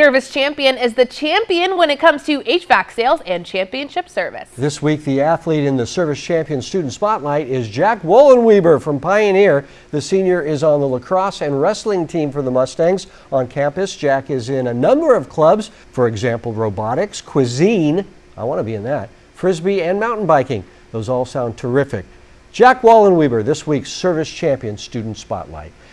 Service Champion is the champion when it comes to HVAC sales and championship service. This week, the athlete in the Service Champion Student Spotlight is Jack Wollenweber from Pioneer. The senior is on the lacrosse and wrestling team for the Mustangs. On campus, Jack is in a number of clubs, for example, robotics, cuisine, I want to be in that, frisbee, and mountain biking. Those all sound terrific. Jack Wallenweber, this week's Service Champion Student Spotlight.